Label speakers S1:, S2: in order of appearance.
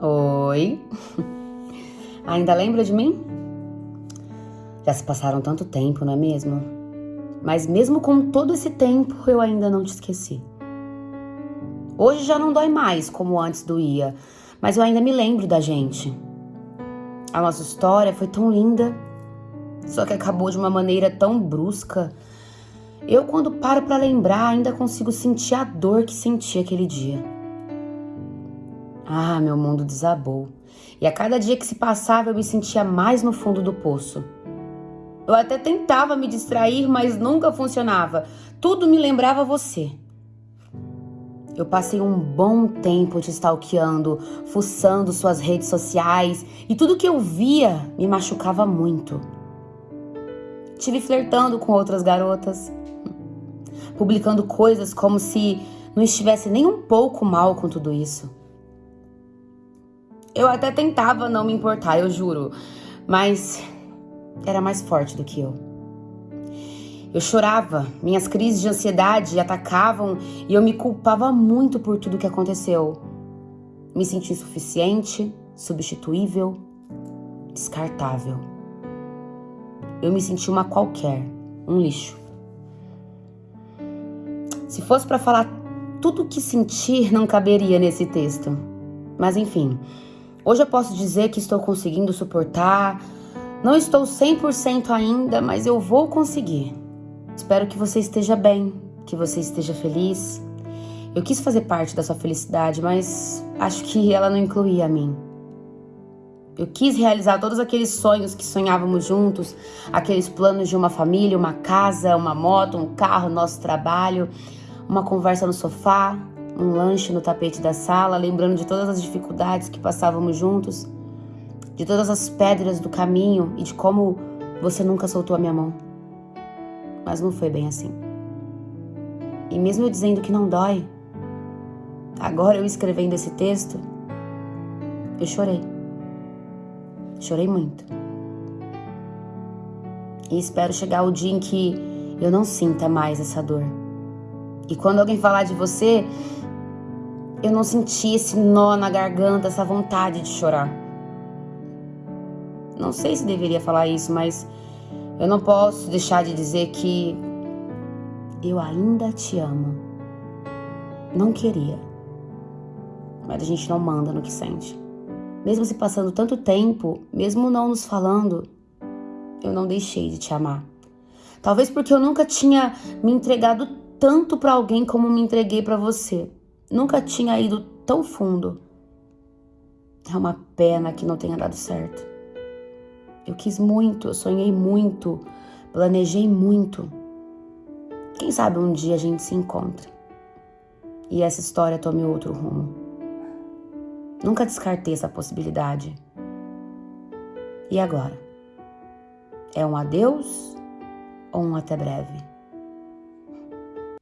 S1: Oi. Ainda lembra de mim? Já se passaram tanto tempo, não é mesmo? Mas mesmo com todo esse tempo, eu ainda não te esqueci. Hoje já não dói mais como antes doía, mas eu ainda me lembro da gente. A nossa história foi tão linda, só que acabou de uma maneira tão brusca eu, quando paro para lembrar, ainda consigo sentir a dor que senti aquele dia. Ah, meu mundo desabou. E a cada dia que se passava, eu me sentia mais no fundo do poço. Eu até tentava me distrair, mas nunca funcionava. Tudo me lembrava você. Eu passei um bom tempo te stalkeando, fuçando suas redes sociais e tudo que eu via me machucava muito. Tive flertando com outras garotas, publicando coisas como se não estivesse nem um pouco mal com tudo isso. Eu até tentava não me importar, eu juro, mas era mais forte do que eu. Eu chorava, minhas crises de ansiedade atacavam e eu me culpava muito por tudo que aconteceu. Me senti insuficiente, substituível, descartável. Eu me senti uma qualquer, um lixo. Se fosse para falar tudo o que sentir, não caberia nesse texto. Mas enfim, hoje eu posso dizer que estou conseguindo suportar. Não estou 100% ainda, mas eu vou conseguir. Espero que você esteja bem, que você esteja feliz. Eu quis fazer parte da sua felicidade, mas acho que ela não incluía a mim. Eu quis realizar todos aqueles sonhos que sonhávamos juntos, aqueles planos de uma família, uma casa, uma moto, um carro, nosso trabalho uma conversa no sofá, um lanche no tapete da sala, lembrando de todas as dificuldades que passávamos juntos, de todas as pedras do caminho e de como você nunca soltou a minha mão. Mas não foi bem assim. E mesmo eu dizendo que não dói, agora eu escrevendo esse texto, eu chorei. Chorei muito. E espero chegar o dia em que eu não sinta mais essa dor e quando alguém falar de você, eu não senti esse nó na garganta, essa vontade de chorar. Não sei se deveria falar isso, mas eu não posso deixar de dizer que eu ainda te amo. Não queria. Mas a gente não manda no que sente. Mesmo se passando tanto tempo, mesmo não nos falando, eu não deixei de te amar. Talvez porque eu nunca tinha me entregado tanto para alguém como me entreguei para você. Nunca tinha ido tão fundo. É uma pena que não tenha dado certo. Eu quis muito, eu sonhei muito, planejei muito. Quem sabe um dia a gente se encontra e essa história tome outro rumo. Nunca descartei essa possibilidade. E agora? É um adeus ou um até breve?